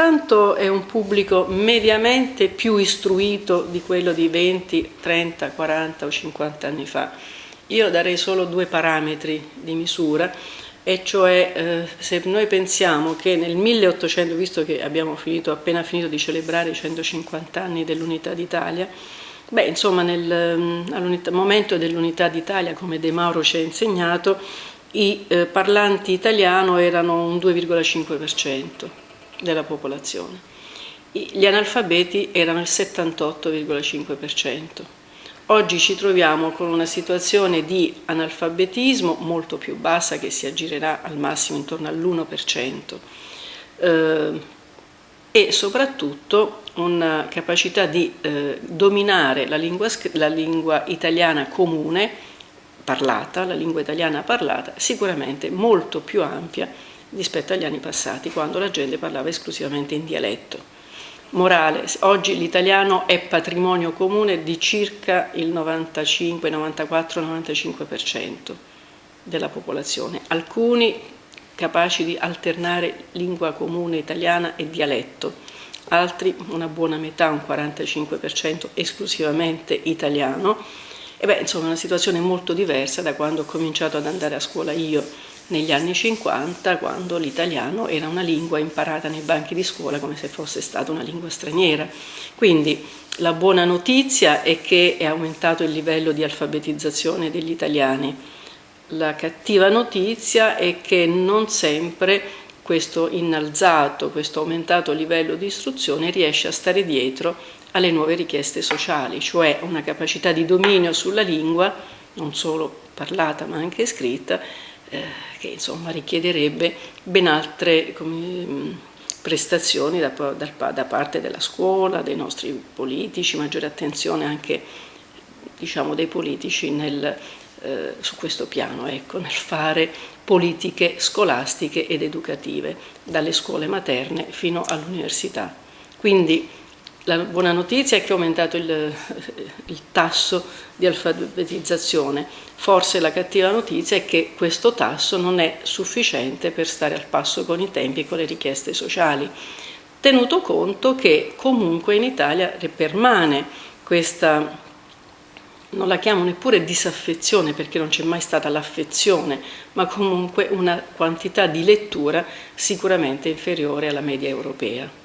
soltanto è un pubblico mediamente più istruito di quello di 20, 30, 40 o 50 anni fa. Io darei solo due parametri di misura, e cioè eh, se noi pensiamo che nel 1800, visto che abbiamo finito, appena finito di celebrare i 150 anni dell'Unità d'Italia, beh insomma nel mm, momento dell'Unità d'Italia, come De Mauro ci ha insegnato, i eh, parlanti italiano erano un 2,5% della popolazione, gli analfabeti erano il 78,5%. Oggi ci troviamo con una situazione di analfabetismo molto più bassa che si aggirerà al massimo intorno all'1% eh, e soprattutto una capacità di eh, dominare la lingua, la lingua italiana comune parlata, la lingua italiana parlata, sicuramente molto più ampia rispetto agli anni passati, quando la gente parlava esclusivamente in dialetto morale. Oggi l'italiano è patrimonio comune di circa il 95, 94, 95% della popolazione. Alcuni capaci di alternare lingua comune italiana e dialetto, altri una buona metà, un 45% esclusivamente italiano. E beh, insomma, è una situazione molto diversa da quando ho cominciato ad andare a scuola io negli anni 50 quando l'italiano era una lingua imparata nei banchi di scuola come se fosse stata una lingua straniera. Quindi la buona notizia è che è aumentato il livello di alfabetizzazione degli italiani. La cattiva notizia è che non sempre questo innalzato, questo aumentato livello di istruzione riesce a stare dietro alle nuove richieste sociali, cioè una capacità di dominio sulla lingua, non solo parlata ma anche scritta, eh, che insomma richiederebbe ben altre come, prestazioni da, da, da, parte della scuola, dei nostri politici, maggiore attenzione anche diciamo, dei politici nel, eh, su questo piano, ecco, nel fare politiche scolastiche ed educative, dalle scuole materne fino all'università. Quindi la buona notizia è che è aumentato il, il, tasso di alfabetizzazione, forse la cattiva notizia è che questo tasso non è sufficiente per stare al passo con i tempi e con le richieste sociali, tenuto conto che comunque in Italia permane questa, non la chiamo neppure disaffezione perché non c'è mai stata l'affezione, ma comunque una quantità di lettura sicuramente inferiore alla media europea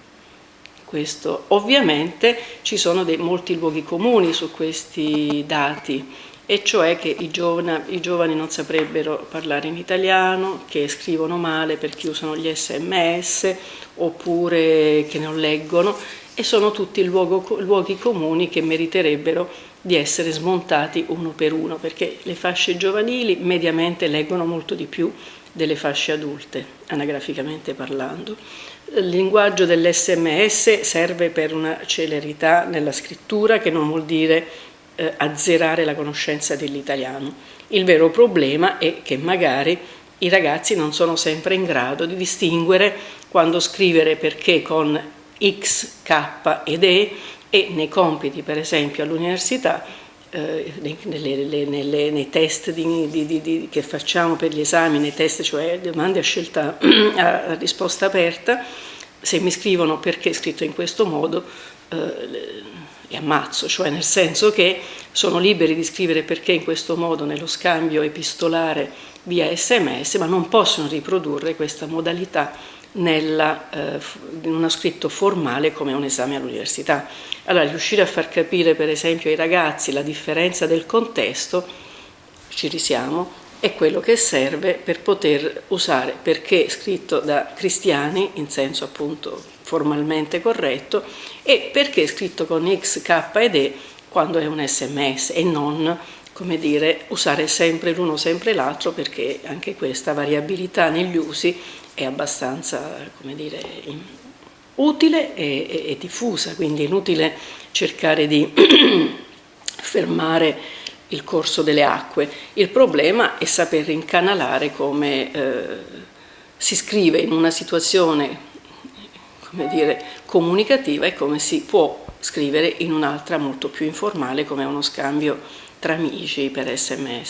questo. Ovviamente ci sono dei, molti luoghi comuni su questi dati, e cioè che i giovani, i giovani, non saprebbero parlare in italiano, che scrivono male perché usano gli sms, oppure che non leggono, e sono tutti luogo, luoghi comuni che meriterebbero di essere smontati uno per uno, perché le fasce giovanili mediamente leggono molto di più delle fasce adulte, anagraficamente parlando. Il linguaggio dell'SMS serve per una celerità nella scrittura che non vuol dire eh, azzerare la conoscenza dell'italiano. Il vero problema è che magari i ragazzi non sono sempre in grado di distinguere quando scrivere perché con X, K ed E e nei compiti per esempio all'università eh, nelle, nelle, nei test di, di, di, che facciamo per gli esami, nei test, cioè domande a scelta a risposta aperta, se mi scrivono perché è scritto in questo modo, eh, li ammazzo, cioè nel senso che sono liberi di scrivere perché in questo modo nello scambio epistolare via sms, ma non possono riprodurre questa modalità nella, eh, in uno scritto formale come un esame all'università. Allora riuscire a far capire per esempio ai ragazzi la differenza del contesto, ci risiamo, è quello che serve per poter usare perché scritto da cristiani in senso appunto formalmente corretto e perché scritto con X, K ed E quando è un sms e non come dire, usare sempre l'uno sempre l'altro perché anche questa variabilità negli usi è abbastanza come dire, utile e, e, e diffusa, quindi è inutile cercare di fermare il corso delle acque. Il problema è saper incanalare come eh, si scrive in una situazione come dire, comunicativa e come si può scrivere in un'altra molto più informale come uno scambio tra amici per sms.